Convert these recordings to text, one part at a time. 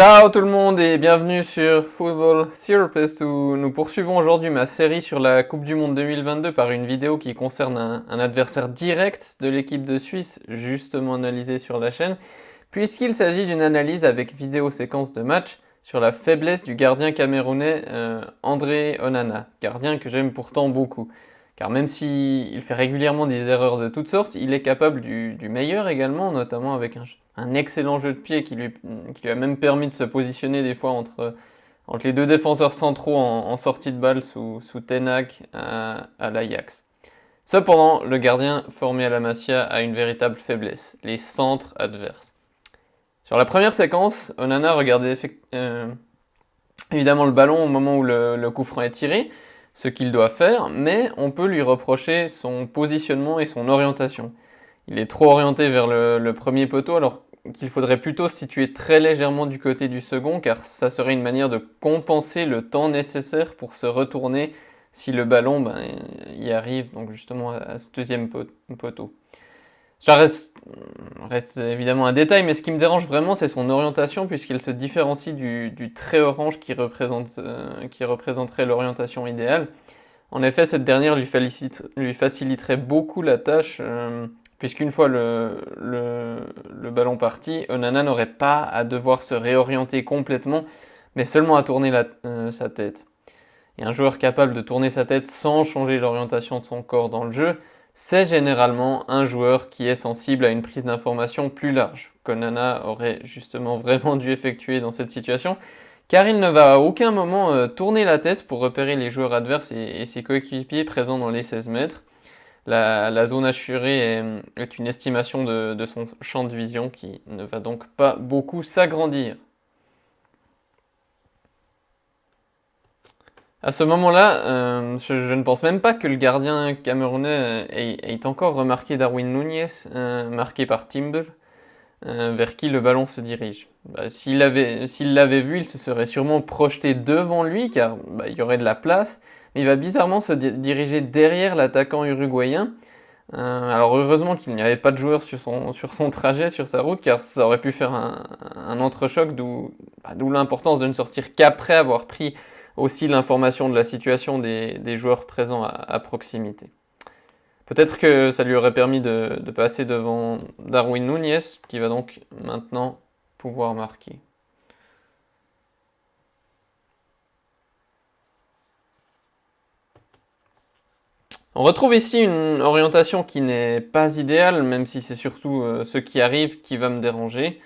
Ciao tout le monde et bienvenue sur Football Therapist où nous poursuivons aujourd'hui ma série sur la Coupe du Monde 2022 par une vidéo qui concerne un, adversaire direct de l'équipe de Suisse justement analysé sur la chaîne puisqu'il s'agit d'une analyse avec vidéo séquence de match sur la faiblesse du gardien camerounais euh, André Onana, gardien que j'aime pourtant beaucoup. Car même s'il fait régulièrement des erreurs de toutes sortes, il est capable du, meilleur également, notamment avec un, excellent jeu de pied qui lui, a même permis de se positionner des fois entre, les deux défenseurs centraux en, sortie de balle sous, sous Tenac à, l'Ajax. Cependant, le gardien formé à la Masia a une véritable faiblesse, les centres adverses. Sur la première séquence, Onana regardait euh, évidemment le ballon au moment où le coup franc est tiré, ce qu'il doit faire, mais on peut lui reprocher son positionnement et son orientation. Il est trop orienté vers le, premier poteau alors qu'il faudrait plutôt situer très légèrement du côté du second car ça serait une manière de compenser le temps nécessaire pour se retourner si le ballon ben, y arrive donc justement à ce deuxième poteau. Ça reste, reste, évidemment un détail, mais ce qui me dérange vraiment, c'est son orientation, puisqu'il se différencie du, trait orange qui, représente, euh, qui représenterait l'orientation idéale. En effet, cette dernière lui, lui faciliterait beaucoup la tâche, euh, puisqu'une fois le, ballon parti, Onana n'aurait pas à devoir se réorienter complètement, mais seulement à tourner euh, sa tête. Et un joueur capable de tourner sa tête sans changer l'orientation de son corps dans le jeu, c'est généralement un joueur qui est sensible à une prise d'information plus large, qu'Onana aurait justement vraiment dû effectuer dans cette situation, car il ne va à aucun moment euh, tourner la tête pour repérer les joueurs adverses et, ses coéquipiers présents dans les 16 mètres. La, zone assurée est, une estimation de son champ de vision qui ne va donc pas beaucoup s'agrandir. À ce moment-là, euh, je, ne pense même pas que le gardien camerounais ait, encore remarqué Darwin Nunez, euh, marqué par Timber, euh, vers qui le ballon se dirige. Bah, S'il l'avait vu, il se serait sûrement projeté devant lui, car bah, il y aurait de la place, mais il va bizarrement se diriger derrière l'attaquant uruguayen. alors heureusement qu'il n'y avait pas de joueur sur son, trajet, sur sa route, car ça aurait pu faire un, un entrechoc, d'où bah, l'importance de ne sortir qu'après avoir pris aussi l'information de la situation des, joueurs présents à, proximité. Peut-être que ça lui aurait permis de, passer devant Darwin Nunez, qui va donc maintenant pouvoir marquer. On retrouve ici une orientation qui n'est pas idéale, même si c'est surtout euh, ce qui arrive qui va me déranger.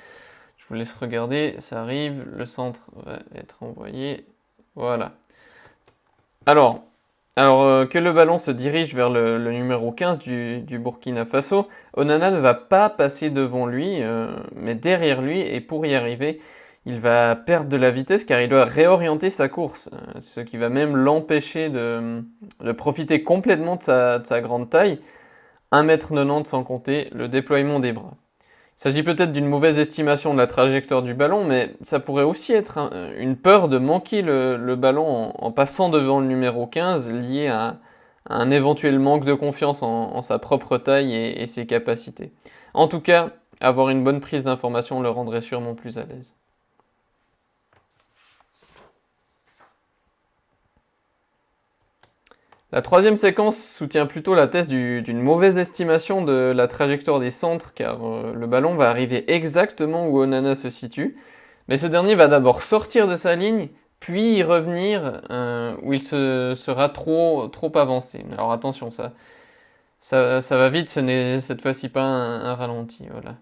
Je vous laisse regarder, ça arrive, le centre va être envoyé voilà. Alors, alors euh, que le ballon se dirige vers le, numéro 15 du, Burkina Faso, Onana ne va pas passer devant lui, euh, mais derrière lui, et pour y arriver, il va perdre de la vitesse car il doit réorienter sa course, euh, ce qui va même l'empêcher de, profiter complètement de sa, de sa grande taille, 1m90 sans compter le déploiement des bras. Il s'agit peut-être d'une mauvaise estimation de la trajectoire du ballon, mais ça pourrait aussi être une peur de manquer le, ballon en, passant devant le numéro 15, lié à, un éventuel manque de confiance en, sa propre taille et ses capacités. En tout cas, avoir une bonne prise d'information le rendrait sûrement plus à l'aise. La troisième séquence soutient plutôt la thèse d'une mauvaise estimation de la trajectoire des centres car euh, le ballon va arriver exactement où Onana se situe, mais ce dernier va d'abord sortir de sa ligne, puis y revenir euh, où il se, sera trop, trop avancé. Alors attention, ça, ça, va vite, ce n'est cette fois-ci pas un, ralenti. Voilà.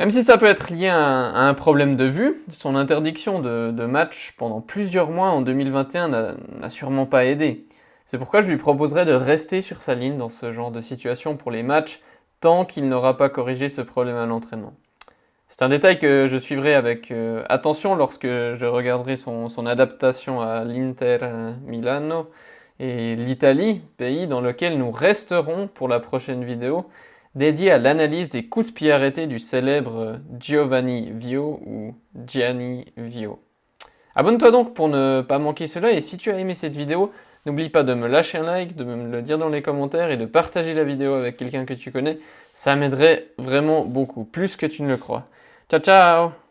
Même si ça peut être lié à un, problème de vue, son interdiction de, match pendant plusieurs mois en 2021 n'a sûrement pas aidé. C'est pourquoi je lui proposerais de rester sur sa ligne dans ce genre de situation pour les matchs, tant qu'il n'aura pas corrigé ce problème à l'entraînement. C'est un détail que je suivrai avec euh, attention lorsque je regarderai son, son adaptation à l'Inter Milano et l'Italie, pays dans lequel nous resterons pour la prochaine vidéo, dédié à l'analyse des coups de pied arrêtés du célèbre Giovanni Vio ou Gianni Vio. Abonne-toi donc pour ne pas manquer cela et si tu as aimé cette vidéo, n'oublie pas de me lâcher un like, de me le dire dans les commentaires et de partager la vidéo avec quelqu'un que tu connais, ça m'aiderait vraiment beaucoup, plus que tu ne le crois. Ciao ciao